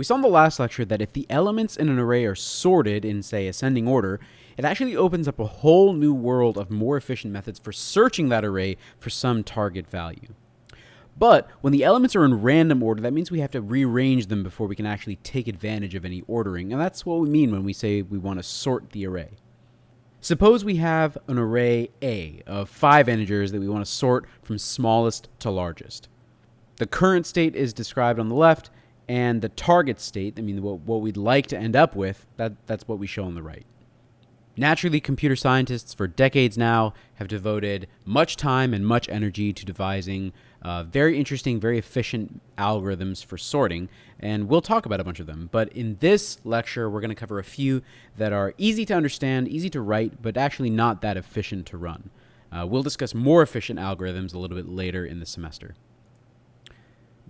We saw in the last lecture that if the elements in an array are sorted in, say, ascending order, it actually opens up a whole new world of more efficient methods for searching that array for some target value. But when the elements are in random order, that means we have to rearrange them before we can actually take advantage of any ordering. And that's what we mean when we say we want to sort the array. Suppose we have an array A of five integers that we want to sort from smallest to largest. The current state is described on the left, and the target state, I mean, what, what we'd like to end up with, that, that's what we show on the right. Naturally, computer scientists for decades now have devoted much time and much energy to devising uh, very interesting, very efficient algorithms for sorting, and we'll talk about a bunch of them. But in this lecture, we're going to cover a few that are easy to understand, easy to write, but actually not that efficient to run. Uh, we'll discuss more efficient algorithms a little bit later in the semester.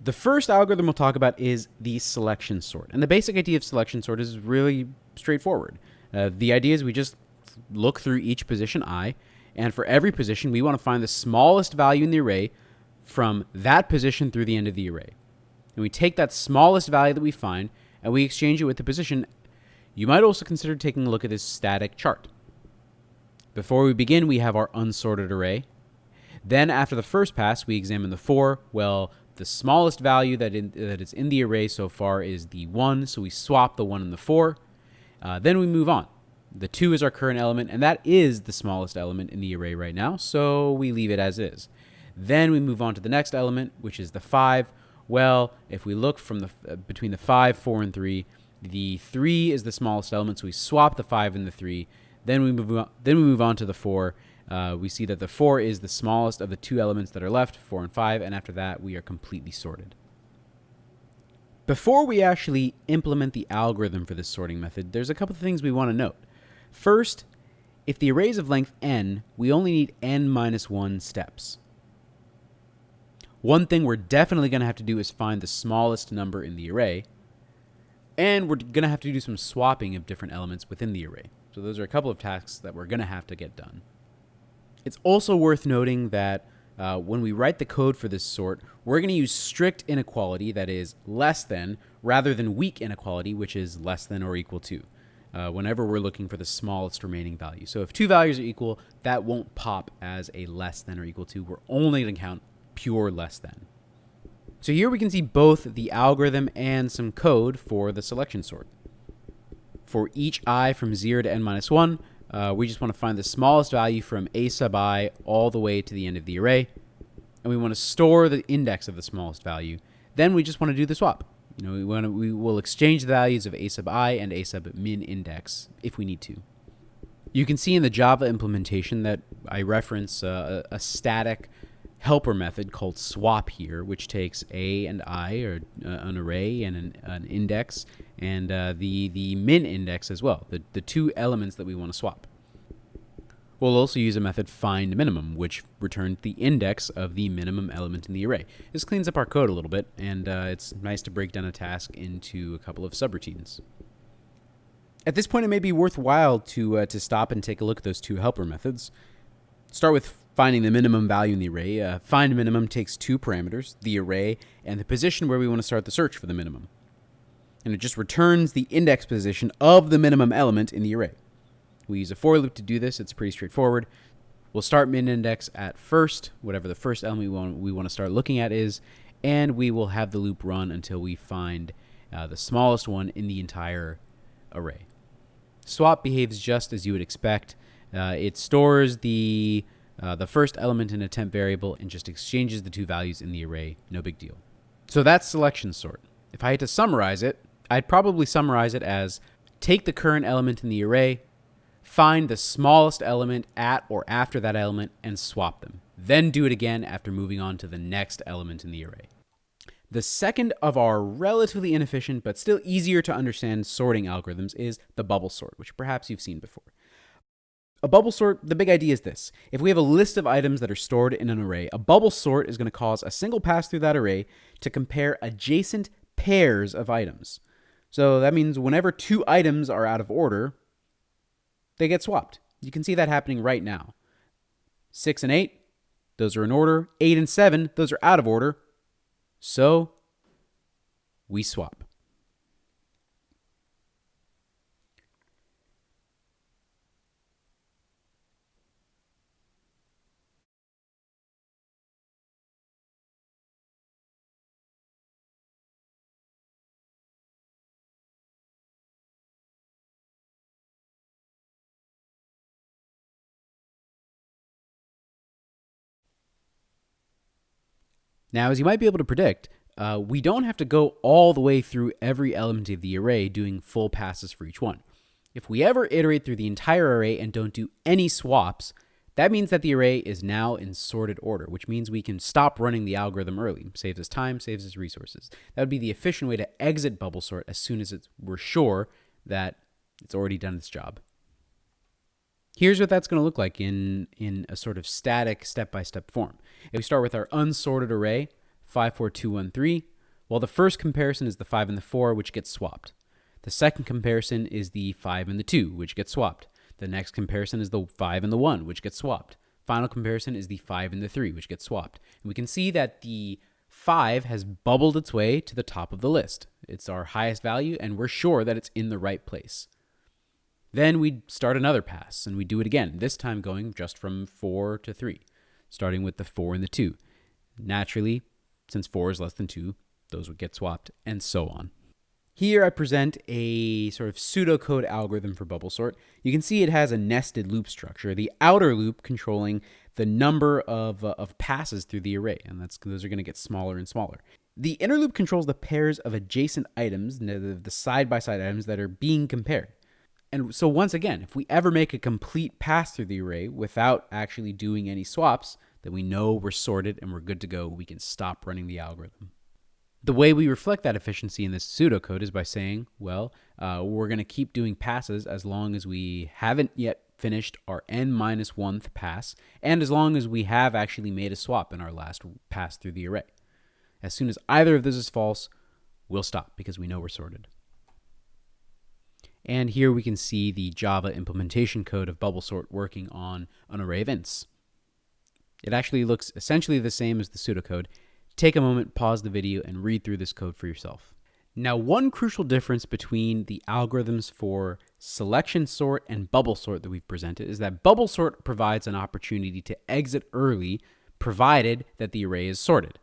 The first algorithm we'll talk about is the selection sort. And the basic idea of selection sort is really straightforward. Uh, the idea is we just look through each position i, and for every position, we want to find the smallest value in the array from that position through the end of the array. And we take that smallest value that we find and we exchange it with the position. You might also consider taking a look at this static chart. Before we begin, we have our unsorted array. Then after the first pass, we examine the 4. Well, the smallest value that, in, that is in the array so far is the 1, so we swap the 1 and the 4. Uh, then we move on. The 2 is our current element, and that is the smallest element in the array right now, so we leave it as is. Then we move on to the next element, which is the 5. Well, if we look from the uh, between the 5, 4, and 3, the 3 is the smallest element, so we swap the 5 and the 3. Then we move on, then we move on to the 4, uh, we see that the 4 is the smallest of the two elements that are left, 4 and 5, and after that we are completely sorted. Before we actually implement the algorithm for this sorting method, there's a couple of things we want to note. First, if the array is of length n, we only need n minus 1 steps. One thing we're definitely going to have to do is find the smallest number in the array, and we're going to have to do some swapping of different elements within the array. So those are a couple of tasks that we're going to have to get done. It's also worth noting that uh, when we write the code for this sort, we're going to use strict inequality, that is less than, rather than weak inequality, which is less than or equal to, uh, whenever we're looking for the smallest remaining value. So if two values are equal, that won't pop as a less than or equal to. We're only going to count pure less than. So here we can see both the algorithm and some code for the selection sort. For each i from 0 to n minus 1, uh, we just want to find the smallest value from a sub i all the way to the end of the array. And we want to store the index of the smallest value. Then we just want to do the swap. You know, we, want to, we will exchange the values of a sub i and a sub min index if we need to. You can see in the Java implementation that I reference uh, a, a static helper method called swap here, which takes a and i, or uh, an array and an, an index, and uh, the, the min index as well, the, the two elements that we want to swap. We'll also use a method find minimum, which returns the index of the minimum element in the array. This cleans up our code a little bit, and uh, it's nice to break down a task into a couple of subroutines. At this point, it may be worthwhile to, uh, to stop and take a look at those two helper methods. Start with finding the minimum value in the array. Uh, find minimum takes two parameters, the array and the position where we want to start the search for the minimum. And it just returns the index position of the minimum element in the array. We use a for loop to do this. It's pretty straightforward. We'll start min index at first, whatever the first element we want, we want to start looking at is, and we will have the loop run until we find uh, the smallest one in the entire array. Swap behaves just as you would expect. Uh, it stores the uh, the first element in a temp variable and just exchanges the two values in the array. No big deal. So that's selection sort. If I had to summarize it, I'd probably summarize it as take the current element in the array, find the smallest element at or after that element, and swap them. Then do it again after moving on to the next element in the array. The second of our relatively inefficient but still easier to understand sorting algorithms is the bubble sort, which perhaps you've seen before. A bubble sort, the big idea is this. If we have a list of items that are stored in an array, a bubble sort is going to cause a single pass through that array to compare adjacent pairs of items. So that means whenever two items are out of order, they get swapped. You can see that happening right now. 6 and 8, those are in order. 8 and 7, those are out of order. So we swap. Now, as you might be able to predict, uh, we don't have to go all the way through every element of the array doing full passes for each one. If we ever iterate through the entire array and don't do any swaps, that means that the array is now in sorted order, which means we can stop running the algorithm early. Saves us time, saves us resources. That would be the efficient way to exit bubble sort as soon as we're sure that it's already done its job. Here's what that's going to look like in, in a sort of static step-by-step -step form. If we start with our unsorted array, 54213, well, the first comparison is the 5 and the 4, which gets swapped. The second comparison is the 5 and the 2, which gets swapped. The next comparison is the 5 and the 1, which gets swapped. Final comparison is the 5 and the 3, which gets swapped. And we can see that the 5 has bubbled its way to the top of the list. It's our highest value, and we're sure that it's in the right place. Then we'd start another pass, and we'd do it again, this time going just from 4 to 3, starting with the 4 and the 2. Naturally, since 4 is less than 2, those would get swapped, and so on. Here I present a sort of pseudocode algorithm for bubble sort. You can see it has a nested loop structure, the outer loop controlling the number of, uh, of passes through the array, and that's those are going to get smaller and smaller. The inner loop controls the pairs of adjacent items, the side-by-side -side items that are being compared. And so once again, if we ever make a complete pass through the array without actually doing any swaps, then we know we're sorted and we're good to go. We can stop running the algorithm. The way we reflect that efficiency in this pseudocode is by saying, well, uh, we're going to keep doing passes as long as we haven't yet finished our n minus one pass, and as long as we have actually made a swap in our last pass through the array. As soon as either of those is false, we'll stop because we know we're sorted. And here we can see the Java implementation code of bubble sort working on an array of ints. It actually looks essentially the same as the pseudocode, Take a moment, pause the video, and read through this code for yourself. Now, one crucial difference between the algorithms for selection sort and bubble sort that we've presented is that bubble sort provides an opportunity to exit early provided that the array is sorted.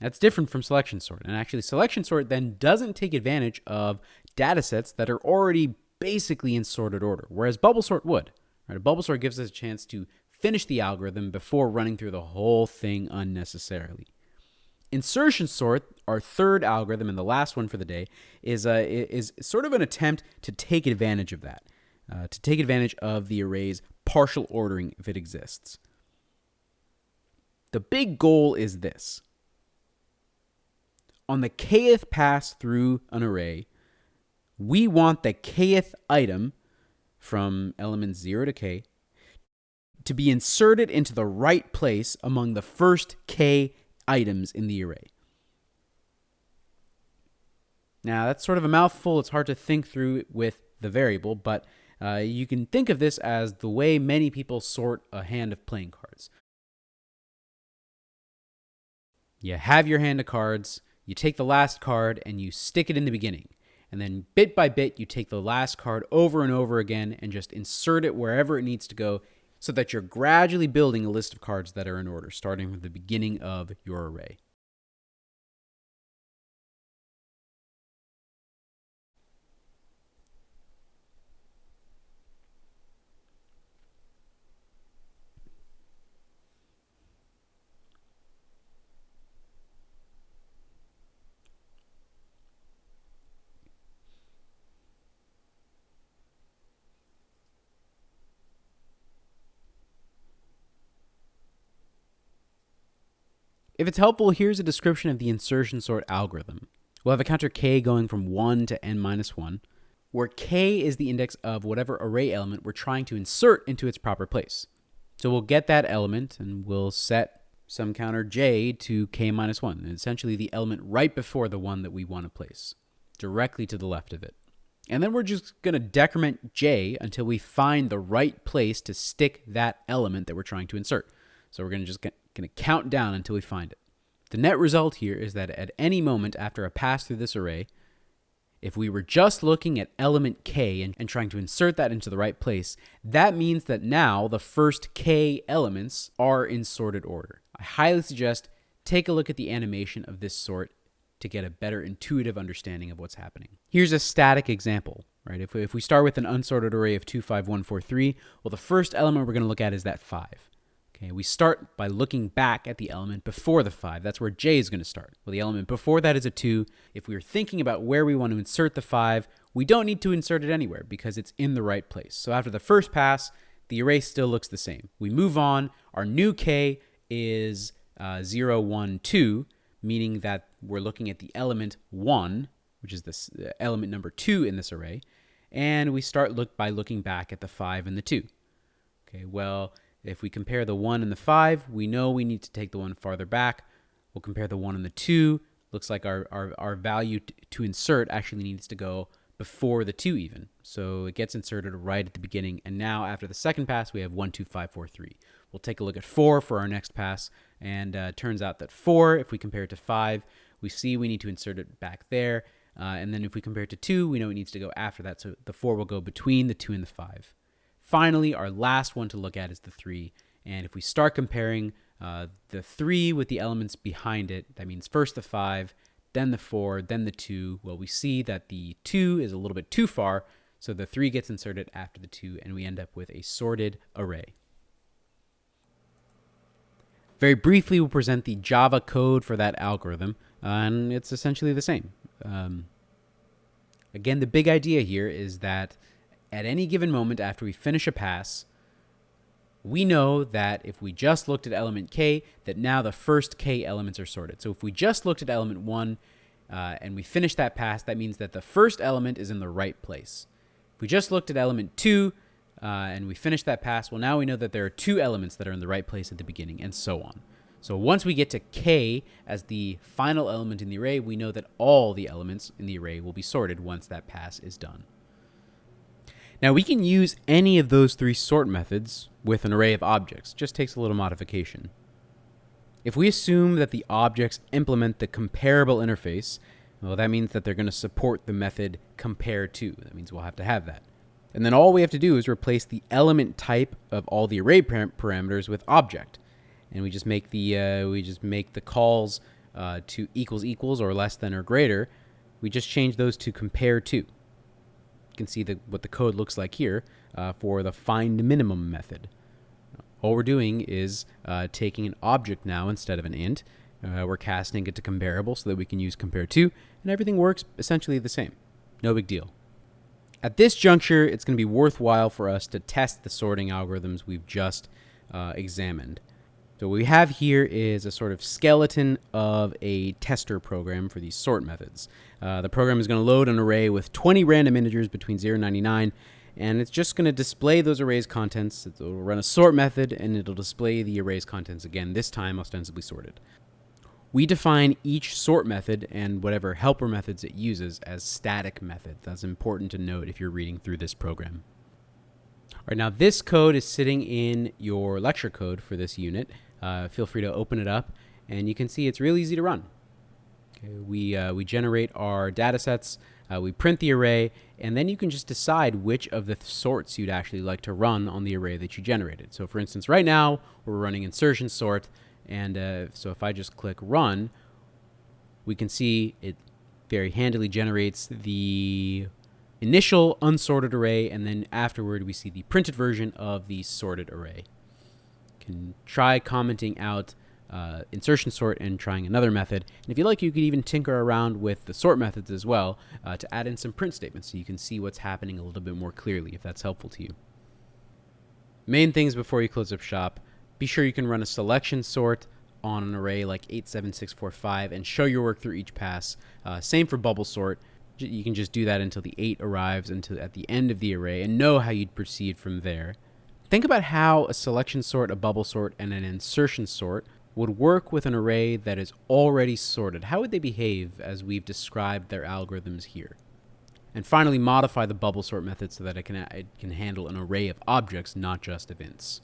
That's different from selection sort. And actually, selection sort then doesn't take advantage of data sets that are already basically in sorted order, whereas bubble sort would. Right? A bubble sort gives us a chance to finish the algorithm before running through the whole thing unnecessarily. Insertion sort, our third algorithm and the last one for the day, is, uh, is sort of an attempt to take advantage of that, uh, to take advantage of the array's partial ordering if it exists. The big goal is this. On the kth pass through an array, we want the kth item from elements 0 to k to be inserted into the right place among the first k items in the array. Now, that's sort of a mouthful. It's hard to think through with the variable, but uh, you can think of this as the way many people sort a hand of playing cards. You have your hand of cards, you take the last card, and you stick it in the beginning. And then bit by bit, you take the last card over and over again and just insert it wherever it needs to go so that you're gradually building a list of cards that are in order, starting from the beginning of your array. If it's helpful, here's a description of the insertion sort algorithm. We'll have a counter k going from 1 to n minus 1, where k is the index of whatever array element we're trying to insert into its proper place. So we'll get that element and we'll set some counter j to k minus 1, and essentially the element right before the one that we want to place, directly to the left of it. And then we're just going to decrement j until we find the right place to stick that element that we're trying to insert. So we're going to just going to count down until we find it. The net result here is that at any moment after a pass through this array, if we were just looking at element k and, and, trying to insert that into the right place, that means that now the first k elements are in sorted order. I highly suggest take a look at the animation of this sort to get a better intuitive understanding of what's happening. Here's a static example, right? If we, if we start with an unsorted array of 25143, well, the first element we're going to look at is that 5. Okay, we start by looking back at the element before the 5. That's where j is going to start. Well, the element before that is a 2. If we are thinking about where we want to insert the 5, we don't need to insert it anywhere because it's in the right place. So after the first pass, the array still looks the same. We move on. Our new k is uh, 0, 1, 2, meaning that we're looking at the element 1, which is this uh, element number 2 in this array. And we start look by looking back at the 5 and the 2. Okay, well, if we compare the 1 and the 5, we know we need to take the one farther back. We'll compare the 1 and the 2. Looks like our, our, our value to insert actually needs to go before the 2 even. So it gets inserted right at the beginning. And now after the second pass, we have 1, 2, 5, 4, 3. We'll take a look at 4 for our next pass. And uh, turns out that 4, if we compare it to 5, we see we need to insert it back there. Uh, and then if we compare it to 2, we know it needs to go after that. So the 4 will go between the 2 and the 5. Finally, our last one to look at is the 3. And if we start comparing uh, the 3 with the elements behind it, that means first the 5, then the 4, then the 2, well, we see that the 2 is a little bit too far, so the 3 gets inserted after the 2, and we end up with a sorted array. Very briefly, we'll present the Java code for that algorithm, and it's essentially the same. Um, again, the big idea here is that at any given moment after we finish a pass, we know that if we just looked at element k, that now the first k elements are sorted. So if we just looked at element 1 uh, and we finish that pass, that means that the first element is in the right place. If we just looked at element 2 uh, and we finish that pass, well, now we know that there are two elements that are in the right place at the beginning, and so on. So once we get to k as the final element in the array, we know that all the elements in the array will be sorted once that pass is done. Now we can use any of those three sort methods with an array of objects. Just takes a little modification. If we assume that the objects implement the comparable interface, well, that means that they're going to support the method compare to. That means we'll have to have that. And then all we have to do is replace the element type of all the array param parameters with object. And we just make the uh, we just make the calls uh, to equals equals or less than or greater. We just change those to compare to can see the, what the code looks like here uh, for the find minimum method. All we're doing is uh, taking an object now instead of an int. Uh, we're casting it to comparable so that we can use compare to, and everything works essentially the same. No big deal. At this juncture, it's going to be worthwhile for us to test the sorting algorithms we've just uh, examined. So what we have here is a sort of skeleton of a tester program for these sort methods. Uh, the program is going to load an array with 20 random integers between 0 and 99, and it's just going to display those arrays contents. It'll run a sort method, and it'll display the array's contents again, this time ostensibly sorted. We define each sort method and whatever helper methods it uses as static methods. That's important to note if you're reading through this program. All right, now this code is sitting in your lecture code for this unit uh, feel free to open it up and you can see it's real easy to run. Okay, we, uh, we generate our data sets, uh, we print the array, and then you can just decide which of the sorts you'd actually like to run on the array that you generated. So for instance, right now we're running insertion sort, and uh, so if I just click run, we can see it very handily generates the initial unsorted array, and then afterward we see the printed version of the sorted array can try commenting out uh, insertion sort and trying another method. And if you like, you could even tinker around with the sort methods as well uh, to add in some print statements so you can see what's happening a little bit more clearly if that's helpful to you. Main things before you close up shop, be sure you can run a selection sort on an array like 87645 and show your work through each pass. Uh, same for bubble sort. You can just do that until the 8 arrives until at the end of the array and know how you'd proceed from there. Think about how a selection sort, a bubble sort, and an insertion sort would work with an array that is already sorted. How would they behave as we've described their algorithms here? And finally, modify the bubble sort method so that it can, it can handle an array of objects, not just ints.